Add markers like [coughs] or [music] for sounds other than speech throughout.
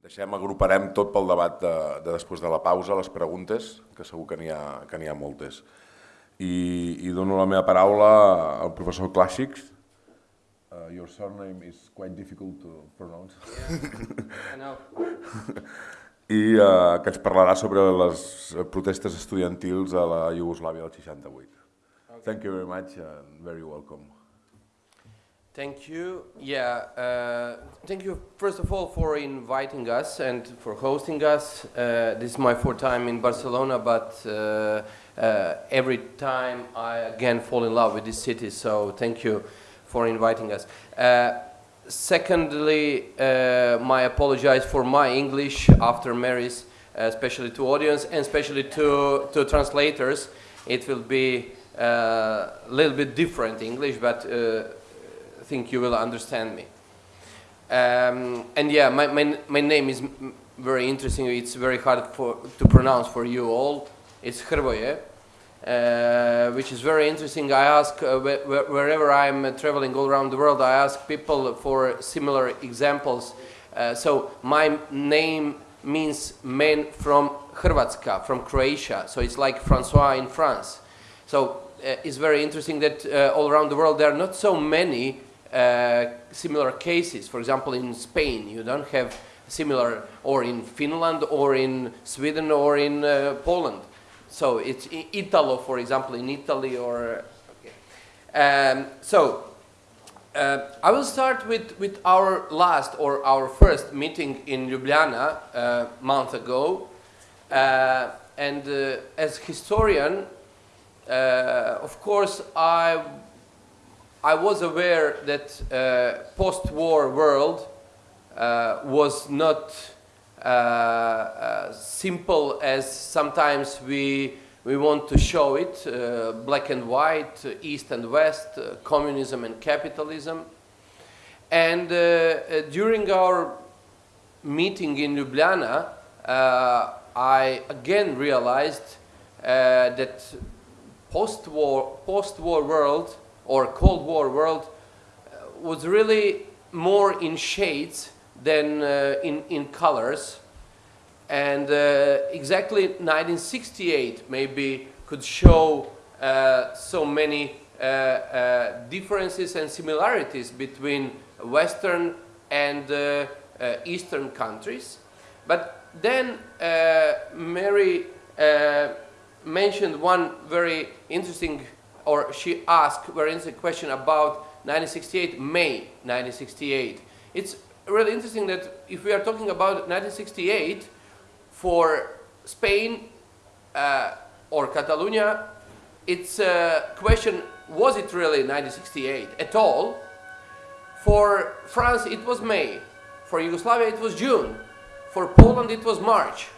Deixem, agruparem tot pel debat de, de després de la pausa, les preguntes, que segur que n'hi ha, que ha moltes. I, I dono la meva paraula al professor Clàssics. Uh, your surname is quite difficult to pronounce. Yeah, I know. [laughs] I uh, que ens parlarà sobre les protestes estudiantils a la Iugoslàvia del 68. Okay. Thank you very much and very welcome. Thank you. Yeah, uh, thank you first of all for inviting us and for hosting us. Uh, this is my fourth time in Barcelona, but uh, uh every time I again fall in love with this city. So thank you for inviting us. Uh, secondly, uh, my apologize for my English after Mary's, especially to audience and especially to to translators. It will be a little bit different English, but think you will understand me. Um, and yeah, my, my, my name is very interesting. It's very hard for, to pronounce for you all. It's Hrvoje, uh, which is very interesting. I ask, uh, wh wherever I'm uh, traveling all around the world, I ask people for similar examples. Uh, so my name means man from Hrvatska, from Croatia. So it's like Francois in France. So uh, it's very interesting that uh, all around the world there are not so many similar cases. For example, in Spain, you don't have similar, or in Finland, or in Sweden, or in uh, Poland. So it's Italo, for example, in Italy, or okay. um, so. Uh, I will start with, with our last or our first meeting in Ljubljana a uh, month ago. Uh, and uh, as historian, of course, I I was aware that uh, post-war world uh, was not uh, uh simple as sometimes we we want to show it, uh, black and white, east and west, uh, communism and capitalism. And during our meeting in Ljubljana, I again realized that post-war post-war world or Cold War world uh, was really more in shades than uh, in, in colors. And uh, exactly 1968 maybe could show uh, so many uh, uh, differences and similarities between Western and Eastern countries. But then Mary mentioned one very interesting or she asked interesting question about 1968, May 1968. It's really interesting that if we are talking about 1968, for Spain uh, or Catalonia, it's a question, was it really 1968 at all? For France, it was May. For Yugoslavia, it was June. For Poland, it was March.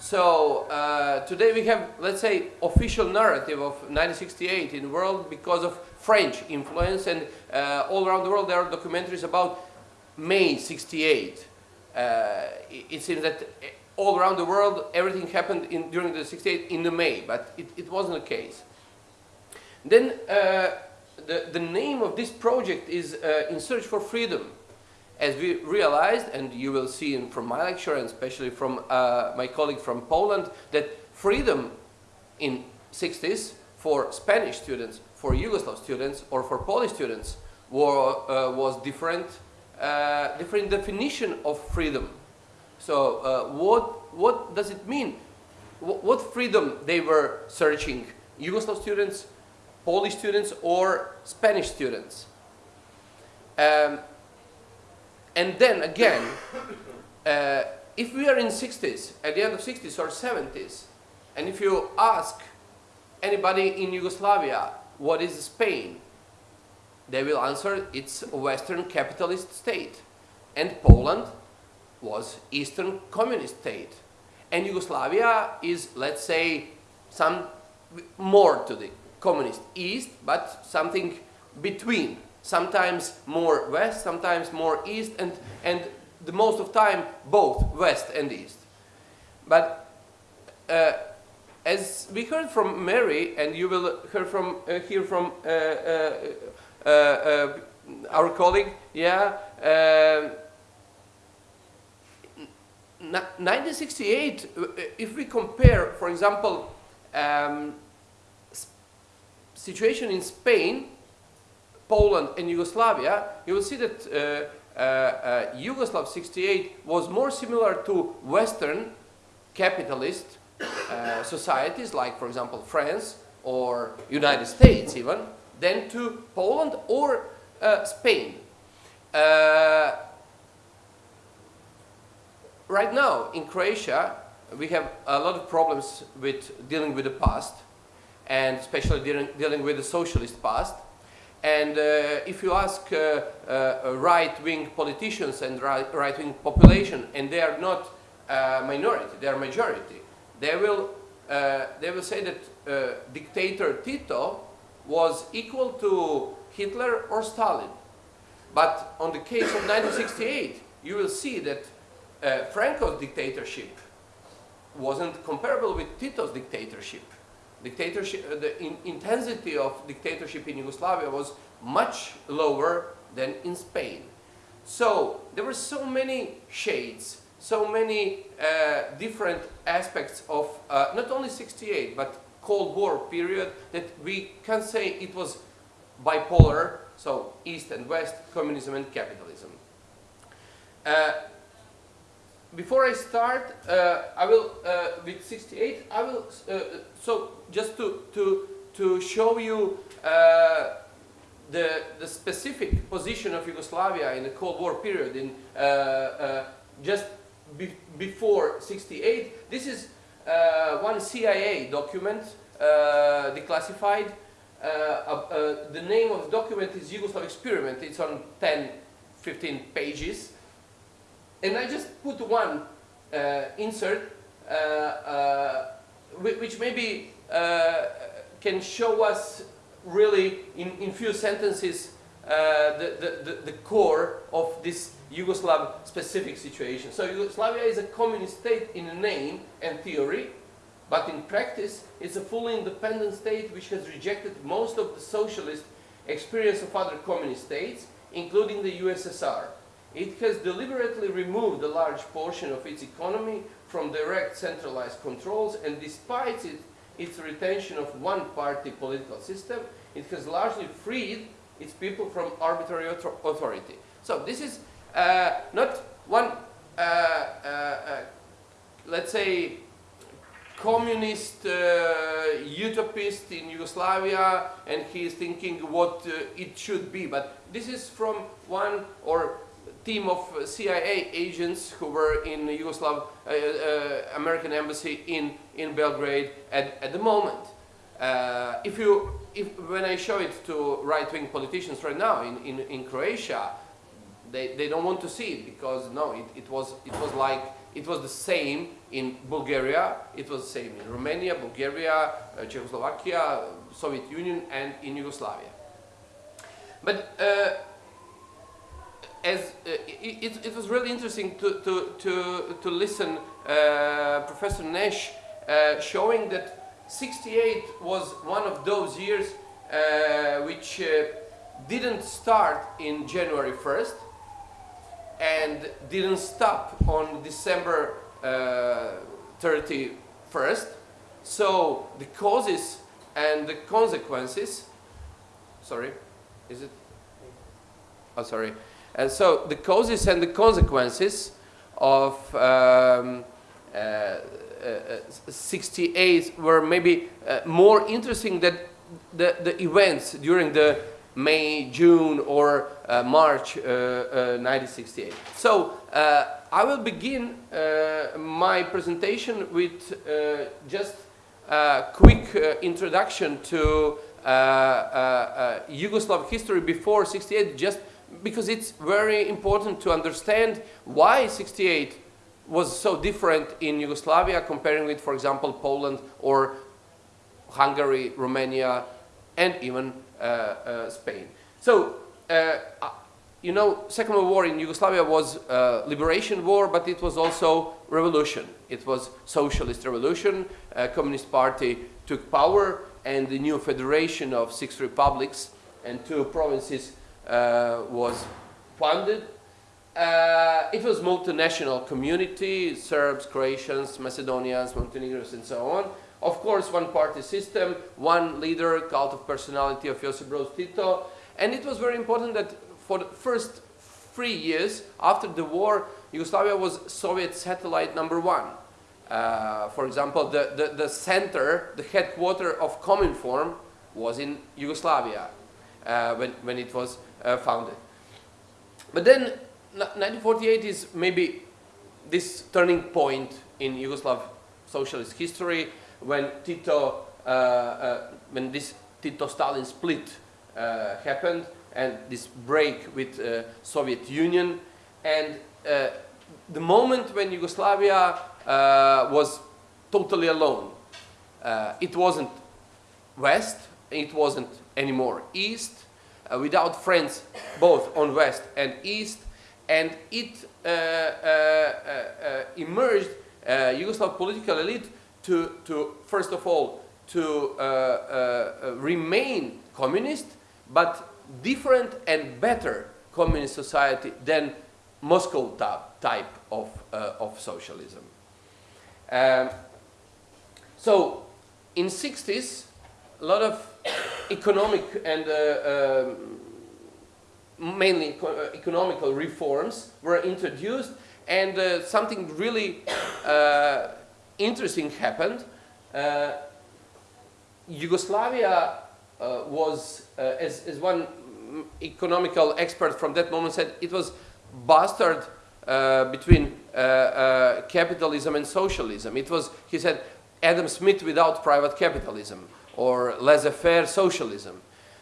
So uh, today we have, let's say, official narrative of 1968 in the world because of French influence and uh, all around the world there are documentaries about May 68. Uh, it, it, seems that all around the world everything happened in, during the 68 in the May, but it, it wasn't the case. Then uh, the, the name of this project is uh, In Search for Freedom as we realized, and you will see in, from my lecture, and especially from uh, my colleague from Poland, that freedom in 60s for Spanish students, for Yugoslav students, or for Polish students were, uh, was different, uh, different definition of freedom. So uh, what, what does it mean? What freedom they were searching? Yugoslav students, Polish students, or Spanish students? Um, and then again, uh, if we are in 60s, at the end of 60s or 70s, and if you ask anybody in Yugoslavia, what is Spain? They will answer it's a Western capitalist state. And Poland was Eastern communist state. And Yugoslavia is, let's say, some more to the communist East, but something between sometimes more west, sometimes more east, and, and the most of time both west and east. But uh, as we heard from Mary, and you will hear from, uh, hear from uh, uh, uh, uh our colleague, yeah, 1968, uh, if we compare, for example, um, situation in Spain, Poland, and Yugoslavia, you will see that uh, uh, uh, Yugoslav 68 was more similar to Western capitalist uh, societies, like, for example, France or United States even, than to Poland or uh, Spain. Uh, right now, in Croatia, we have a lot of problems with dealing with the past, and especially dealing, dealing with the socialist past. And uh, if you ask uh, uh, right-wing politicians and right-wing population, and they are not minority, they are majority, they will, uh, they will say that uh, dictator Tito was equal to Hitler or Stalin. But on the case of 1968, you will see that uh, Franco's dictatorship wasn't comparable with Tito's dictatorship. Dictatorship, uh, the in intensity of dictatorship in Yugoslavia was much lower than in Spain. So there were so many shades, so many uh, different aspects of uh, not only 68 but Cold War period that we can say it was bipolar, so East and West, communism and capitalism. Uh, before I start, uh, I will, uh, with 68, I will, uh, so just to, to, to show you uh, the, the specific position of Yugoslavia in the Cold War period, in uh, uh, just be before 68, this is one CIA document, declassified. the name of the document is Yugoslav Experiment. It's on 10, 15 pages and I just put one uh, insert uh, uh, which maybe uh, can show us really in, in few sentences the, the, the, core of this Yugoslav specific situation. So Yugoslavia is a communist state in name and theory, but in practice it's a fully independent state which has rejected most of the socialist experience of other communist states, including the USSR. It has deliberately removed a large portion of its economy from direct centralized controls and despite it, its retention of one-party political system, it has largely freed its people from arbitrary authority. So this is uh, not one, uh, uh, uh let's say, communist uh, utopist in Yugoslavia and he is thinking what uh, it should be. But this is from one or team of CIA agents who were in the Yugoslav uh, uh, American embassy in, in Belgrade at, at the moment. Uh, if you, if, when I show it to right-wing politicians right now in, in, in Croatia, they, they don't want to see it because no, it, it, was, it was like, it was the same in Bulgaria, it was the same in Romania, Bulgaria, uh, Czechoslovakia, Soviet Union and in Yugoslavia. But uh, as uh, it, it, was really interesting to, to, to, to listen uh, Professor Nash uh, showing that 68 was one of those years uh, which uh, didn't start in January 1st and didn't stop on December 31st. Uh, so the causes and the consequences, sorry, is it? Oh, sorry. And so the causes and the consequences of um, uh, uh, 68 were maybe uh, more interesting than the, the events during the May, June or uh, March 1968. Uh, uh, so I will begin my presentation with just a quick introduction to Yugoslav history before 68, just because it's very important to understand why 68 was so different in Yugoslavia comparing with, for example, Poland or Hungary, Romania, and even uh, uh, Spain. So, uh, uh you know, Second World War in Yugoslavia was a liberation war, but it was also revolution. It was socialist revolution. A Communist Party took power, and the new federation of six republics and two provinces uh, was founded uh, it was multinational community, Serbs, Croatians, Macedonians, Montenegrins, and so on. Of course, one-party system, one leader, cult of personality of Josip Broz Tito, and it was very important that for the first three years after the war, Yugoslavia was Soviet satellite number one. Uh, for example, the, the, the, center, the headquarter of Cominform was in Yugoslavia uh, when, when it was uh, founded. But then 1948 is maybe this turning point in Yugoslav socialist history when Tito, uh, uh, when this Tito-Stalin split uh, happened and this break with uh, Soviet Union and uh, the moment when Yugoslavia uh, was totally alone. it wasn't West, it wasn't anymore East, without friends both on West and East, and it uh, uh, uh, emerged Yugoslav political elite to, to first of all to remain communist, but different and better communist society than Moscow type of, uh, of socialism. Um, so in 60s, a lot of economic and uh, um, mainly uh, economical reforms were introduced and uh, something really uh, interesting happened. Uh, Yugoslavia uh, was, uh, as, as one economical expert from that moment said, it was bastard between capitalism and socialism. It was, he said, Adam Smith without private capitalism or laissez-faire socialism.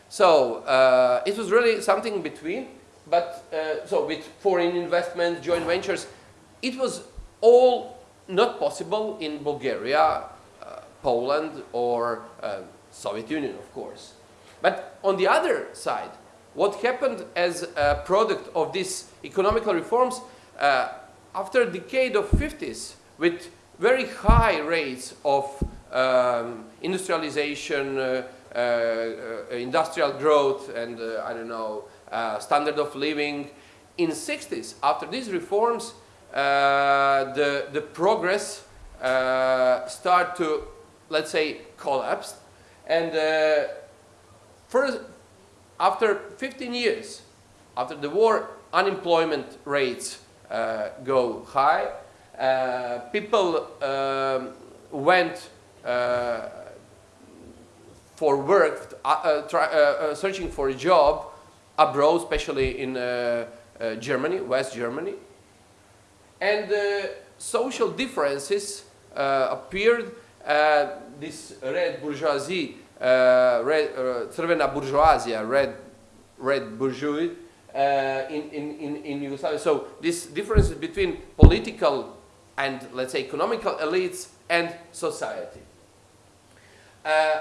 So uh, it was really something between, but uh, so with foreign investments, joint ventures, it was all not possible in Bulgaria, uh, Poland, or uh, Soviet Union, of course. But on the other side, what happened as a product of these economical reforms uh, after a decade of 50s with very high rates of um, industrialization, uh, uh, uh, industrial growth and, uh, I don't know, standard of living. In 60s, after these reforms, the, the progress start to, let's say, collapse. And first, after 15 years, after the war, unemployment rates uh, go high. Uh, people um, went uh, Uh, for work, uh, uh, try, uh, uh, searching for a job abroad, especially in uh, Germany, West Germany. And social differences appeared. this red bourgeoisie, red, crvena bourgeoisie, red, red bourgeoisie, uh, in, in, in Yugoslavia. So this difference between political and let's say economical elites and society. Uh,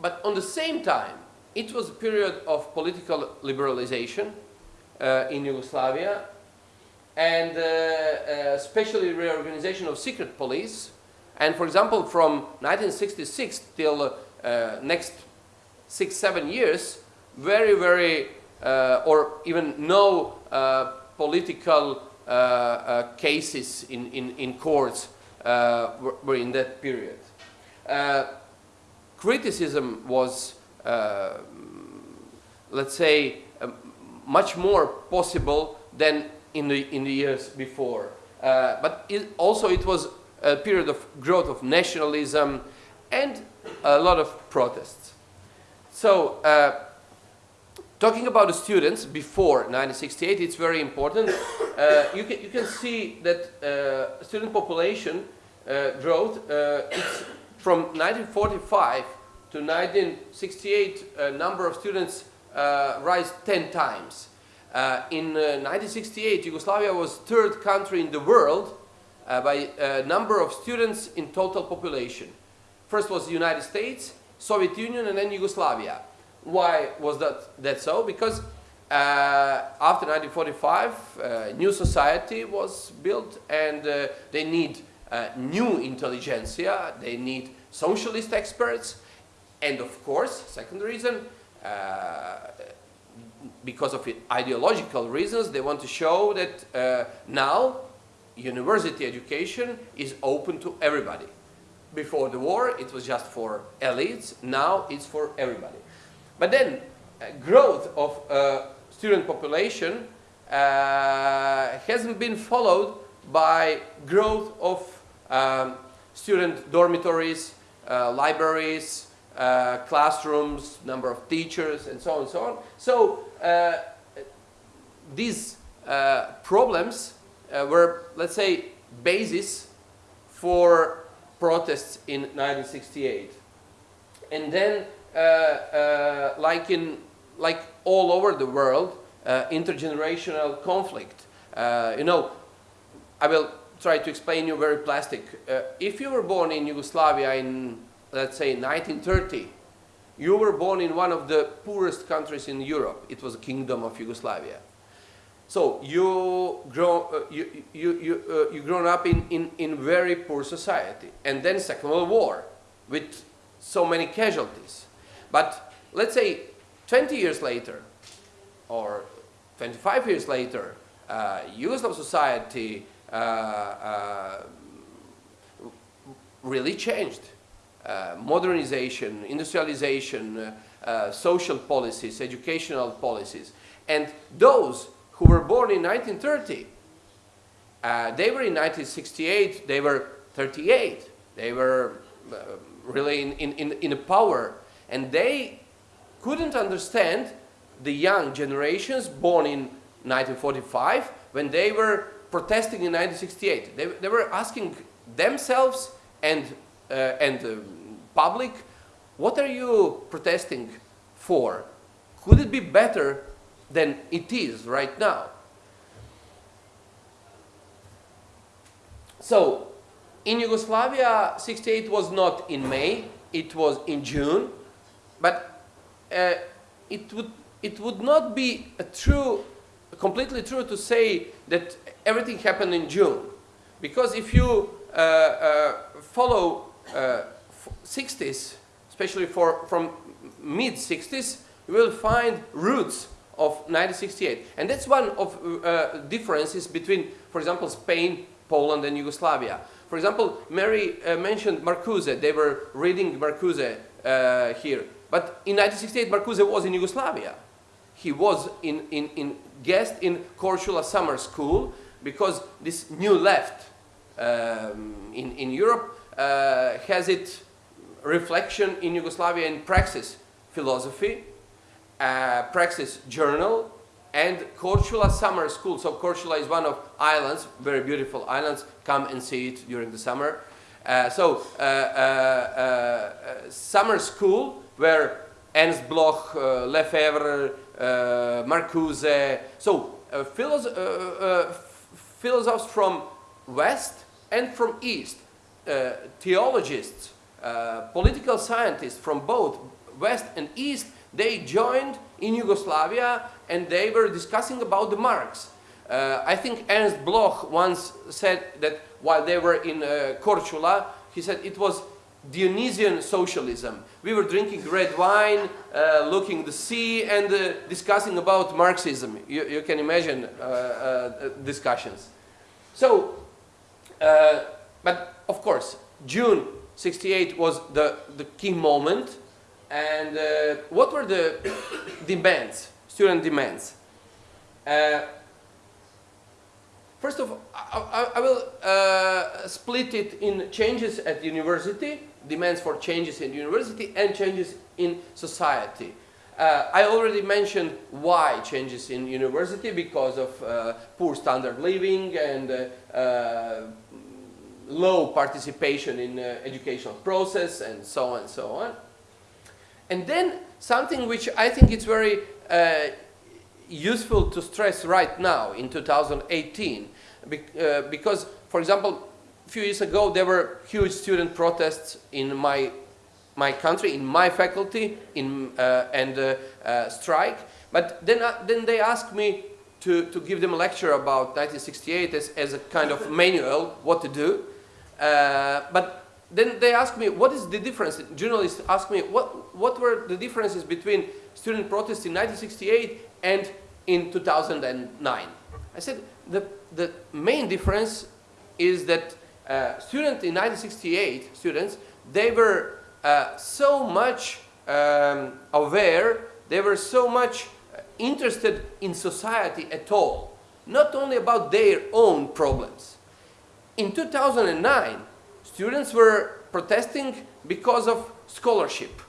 but on the same time, it was a period of political liberalization uh, in Yugoslavia and uh, uh, especially reorganization of secret police. And for example, from 1966 till uh, next six, seven years, very, very, uh, or even no political cases in, in, in courts were, were, in that period criticism was, uh, let's say, uh, much more possible than in the, in the years before. Uh, but it, also it was a period of growth of nationalism and a lot of protests. So, uh, talking about the students before 1968, it's very important. Uh, you, can, you can see that uh, student population growth, it's from 1945 to 1968, a number of students uh, rise 10 times. Uh, in 1968, uh, Yugoslavia was third country in the world uh, by uh, number of students in total population. First was the United States, Soviet Union, and then Yugoslavia. Why was that, that so? Because after 1945, new society was built and they need uh, new intelligentsia, they need socialist experts, and of course, second reason, uh, because of ideological reasons, they want to show that uh, now university education is open to everybody. Before the war, it was just for elites. Now it's for everybody. But then, uh, growth of uh, student population uh, hasn't been followed by growth of um, student dormitories, uh, libraries, uh, classrooms, number of teachers, and so on and so on. So these problems were, let's say, basis for protests in 1968. And then, uh, like in like all over the world, intergenerational conflict. you know, I will try to explain you very plastic. if you were born in Yugoslavia in let's say 1930, you were born in one of the poorest countries in Europe. It was a kingdom of Yugoslavia. So you grow, uh, you, you, you, uh, you grown up in, in, in very poor society. And then Second World War with so many casualties. But let's say 20 years later or 25 years later, uh, Yugoslav society uh, uh, really changed. Uh, modernization, industrialization, uh, uh, social policies, educational policies. And those who were born in 1930, they were in 1968, they were 38, they were really in, in, in, power, and they couldn't understand the young generations born in 1945 when they were protesting in 1968. They, they were asking themselves and uh, and um, public, what are you protesting for? Could it be better than it is right now? So, in Yugoslavia, 68 was not in May, it was in June, but uh, it, would, it would not be true, completely true to say that everything happened in June. Because if you uh, uh, follow 60s, uh, especially for, from mid-60s, you will find roots of 1968. And that's one of uh, differences between, for example, Spain, Poland, and Yugoslavia. For example, Mary uh, mentioned Marcuse. They were reading Marcuse here. But in 1968, Marcuse was in Yugoslavia. He was in, in, in guest in Korčula Summer School because this new left um, in, in Europe uh, has its reflection in Yugoslavia in Praxis philosophy, uh, Praxis journal, and Korčula summer school. So Korčula is one of islands, very beautiful islands. Come and see it during the summer. Uh, so uh, uh, uh summer school where Ernst Bloch, uh, Lefebvre, Marcuse, so philosoph philosophers from west and from east uh, theologists, uh, political scientists from both West and East, they joined in Yugoslavia and they were discussing about the Marx. Uh, I think Ernst Bloch once said that while they were in uh, Korčula, he said it was Dionysian socialism. We were drinking red wine, uh, looking the sea, and uh, discussing about Marxism. You, you can imagine uh, discussions. So, but of course, June 68 was the, the key moment. And uh, what were the [coughs] demands, student demands? Uh, first of all, I, I will uh, split it in changes at university, demands for changes in university, and changes in society. Uh, I already mentioned why changes in university because of uh, poor standard living and uh, uh low participation in uh, educational process and so on and so on. And then something which I think is very uh, useful to stress right now in 2018 be because, for example, few years ago there were huge student protests in my my country, in my faculty, in, uh, and uh, uh, strike. But then, then they asked me to, to give them a lecture about 1968 as, as a kind of [laughs] manual, what to do. Uh, but then they asked me, what is the difference? Journalists asked me, what, what were the differences between student protests in 1968 and in 2009. I said the, the main difference is that uh, students in 1968, students, they were uh, so much um, aware, they were so much interested in society at all, not only about their own problems. In 2009, students were protesting because of scholarship.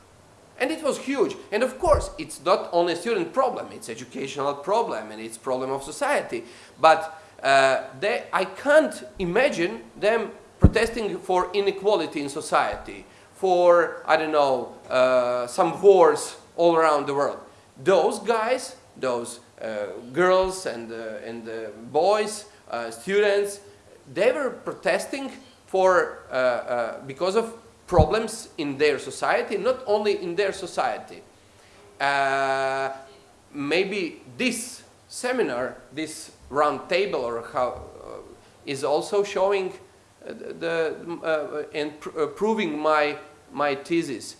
And it was huge. And of course, it's not only a student problem, it's educational problem and it's problem of society. But uh, they, I can't imagine them protesting for inequality in society, for, I don't know, uh, some wars all around the world. Those guys, those uh, girls and, uh, and uh, boys, uh, students, they were protesting for, because of problems in their society, not only in their society. Maybe this seminar, this round table or how, uh, is also showing uh, the, uh, and pr proving my, my thesis.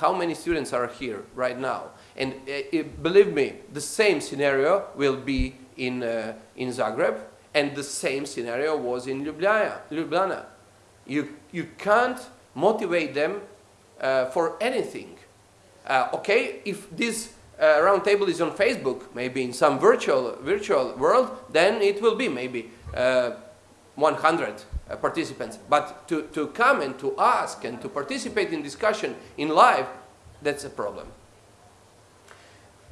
How many students are here right now? And believe me, the same scenario will be in, in Zagreb and the same scenario was in Ljubljana. Ljubljana. You, you can't motivate them uh, for anything. Uh, okay, if this uh, roundtable is on Facebook, maybe in some virtual, virtual world, then it will be maybe uh, 100 uh, participants. But to, to come and to ask and to participate in discussion in live, that's a problem.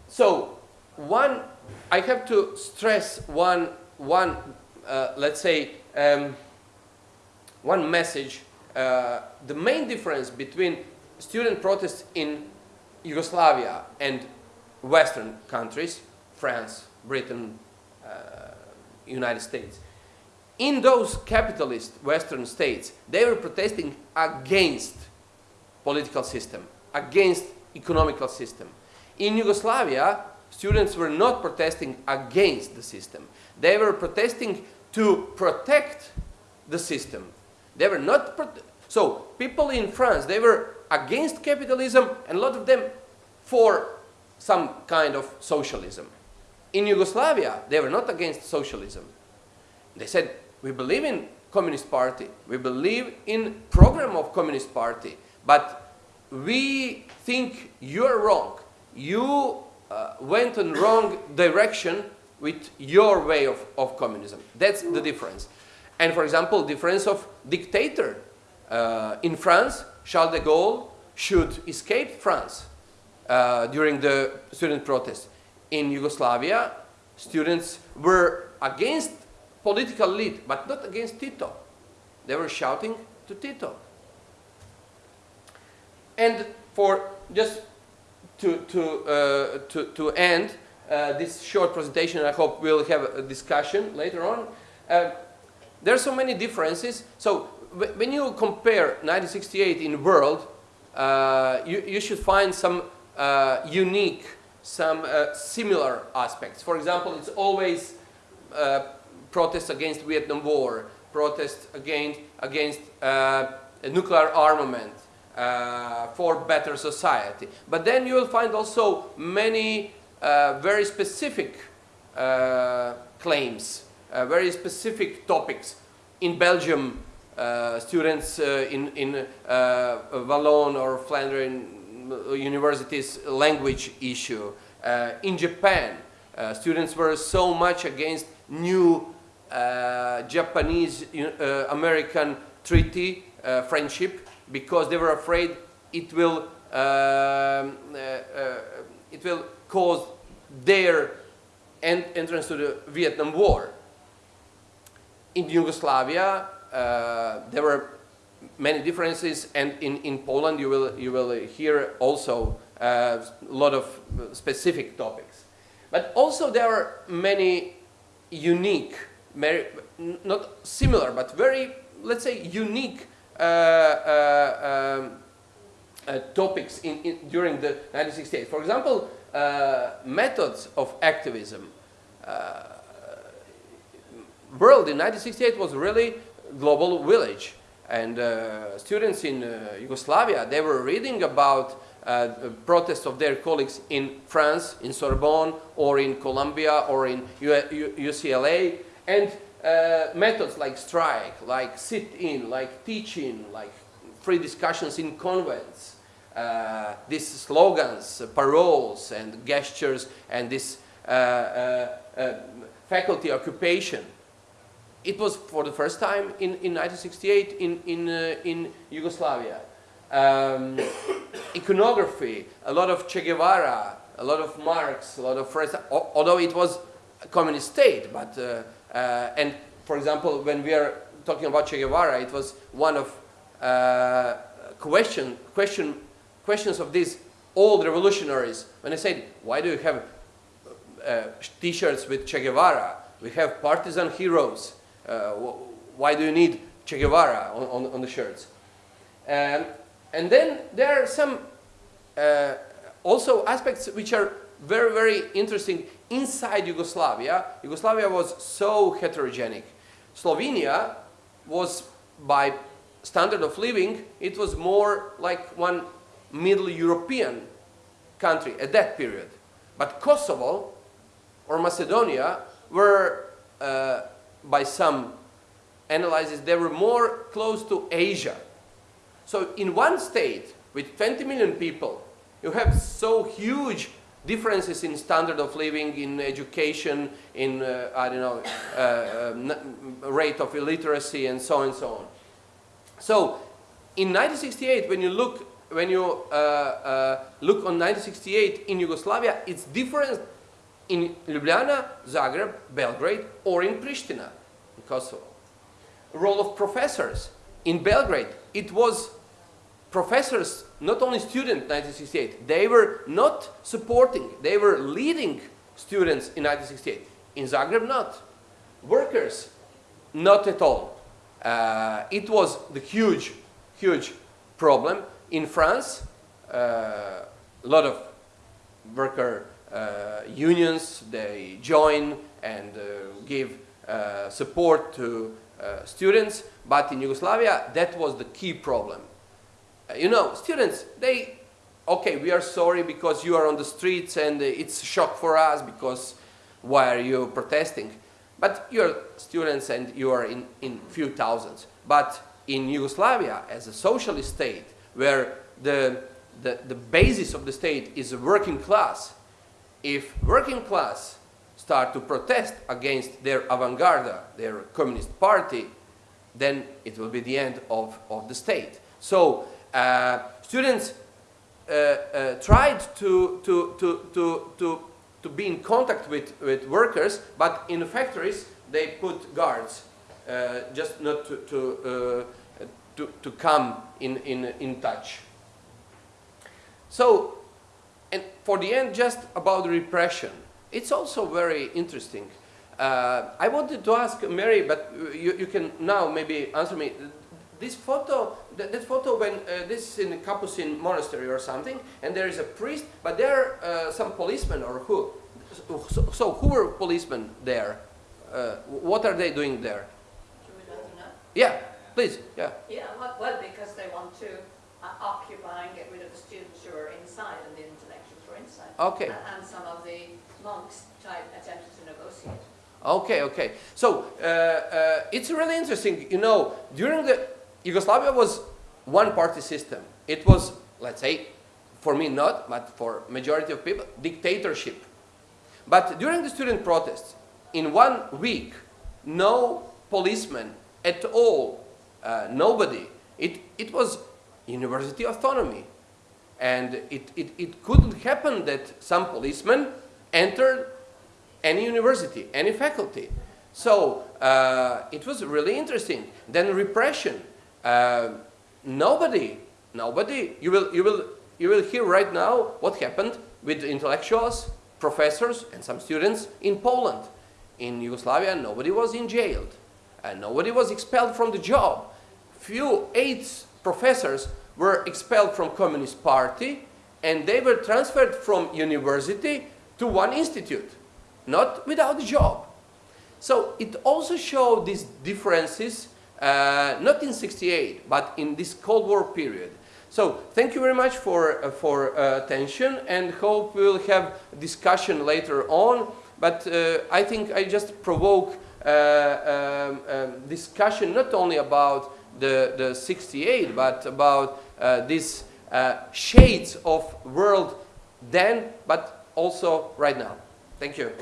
So, one, I have to stress one, one uh, let's say, um, one message uh, the main difference between student protests in Yugoslavia and Western countries, France, Britain, uh, United States, in those capitalist Western states, they were protesting against political system, against economical system. In Yugoslavia, students were not protesting against the system. They were protesting to protect the system, they were not, so people in France, they were against capitalism and a lot of them for some kind of socialism. In Yugoslavia, they were not against socialism. They said, we believe in Communist Party, we believe in program of Communist Party, but we think you're wrong. You uh, went in wrong direction with your way of, of communism. That's the difference. And for example, difference of dictator. Uh, in France, Charles de Gaulle should escape France uh, during the student protest. In Yugoslavia, students were against political lead, but not against Tito. They were shouting to Tito. And for just to, to, uh, to, to end uh, this short presentation, I hope we'll have a discussion later on. Uh, there are so many differences. So when you compare 1968 in the world, uh, you, you should find some uh, unique, some uh, similar aspects. For example, it's always uh, protests against Vietnam War, protests against, against uh, nuclear armament, uh, for better society. But then you will find also many very specific claims uh, very specific topics. In Belgium, uh, students uh, in, in Wallon or Flandrian universities language issue. in Japan, students were so much against new Japanese-American treaty friendship because they were afraid it will um, uh, uh, it will cause their entrance to the Vietnam War in Yugoslavia, uh, there were many differences, and in, in Poland you will, you will hear also uh, a lot of specific topics. But also there are many unique, very, not similar, but very, let's say, unique uh, uh um, uh, topics in, in, during the 1968. For example, uh, methods of activism world in 1968 was really global village. And uh, students in uh, Yugoslavia, they were reading about uh, protests of their colleagues in France, in Sorbonne, or in Columbia, or in U U UCLA, and uh, methods like strike, like sit-in, like teach-in, like free discussions in convents, uh, these slogans, paroles, and gestures, and this uh, faculty occupation. It was for the first time in, in 1968 in, in, in Yugoslavia. Um, [coughs] iconography, a lot of Che Guevara, a lot of Marx, a lot of although it was a communist state, but, uh, uh, and for example, when we are talking about Che Guevara, it was one of uh, question, question, questions of these old revolutionaries, when I said, why do you have uh, t-shirts with Che Guevara? We have partisan heroes. Uh, why do you need Che Guevara on, on, on the shirts? Um, and then there are some uh, also aspects which are very, very interesting inside Yugoslavia. Yugoslavia was so heterogenic. Slovenia was, by standard of living, it was more like one Middle European country at that period. But Kosovo or Macedonia were, uh, by some analyses, they were more close to Asia. So in one state with 20 million people, you have so huge differences in standard of living, in education, in, uh, I don't know, uh, uh, rate of illiteracy and so on and so on. So in 1968, when you look, when you uh, uh, look on 1968 in Yugoslavia, it's different in Ljubljana, Zagreb, Belgrade, or in Pristina, in Kosovo. Role of professors. In Belgrade, it was professors, not only students 1968, they were not supporting, they were leading students in 1968. In Zagreb, not. Workers, not at all. Uh, it was the huge, huge problem. In France, uh, a lot of worker uh, unions, they join and uh, give uh, support to students, but in Yugoslavia, that was the key problem. you know, students, they, okay, we are sorry because you are on the streets and it's a shock for us because why are you protesting? But you're students and you are in, in few thousands. But in Yugoslavia, as a socialist state, where the, the, the basis of the state is a working class, if working class start to protest against their avant-garde, their communist party, then it will be the end of, of the state. So uh, students uh, uh, tried to, to, to, to, to, to be in contact with, with workers, but in the factories they put guards uh, just not to, to, uh, to, to come in, in, in touch. So and for the end, just about repression. It's also very interesting. Uh, I wanted to ask Mary, but you, you, can now maybe answer me. This photo, that, that photo when uh, this is in a Capuchin monastery or something, and there is a priest, but there are uh, some policemen or who? So, so, who were policemen there? Uh, what are they doing there? Yeah, please, yeah. Yeah, well, because they want to uh, occupy and get rid of the students who are inside and the intellectuals Okay. And, and some of the monks tried, attempted to negotiate. Okay, okay. So uh, uh, it's really interesting. You know, during the Yugoslavia was one-party system. It was, let's say, for me not, but for majority of people, dictatorship. But during the student protests, in one week, no policeman at all, uh, nobody. It, it was university autonomy. And it, it, it couldn't happen that some policeman entered any university, any faculty. So uh, it was really interesting. Then repression. Uh, nobody, nobody, you will, you, will, you will hear right now what happened with intellectuals, professors, and some students in Poland. In Yugoslavia, nobody was in jailed. And nobody was expelled from the job. Few, eight professors were expelled from Communist Party and they were transferred from university to one institute, not without a job. So it also showed these differences, uh, not in 68, but in this Cold War period. So thank you very much for, uh, for uh, attention and hope we'll have discussion later on. But uh, I think I just provoke uh, um, um, discussion not only about the, the 68, but about uh, these uh, shades of world then, but also right now. Thank you.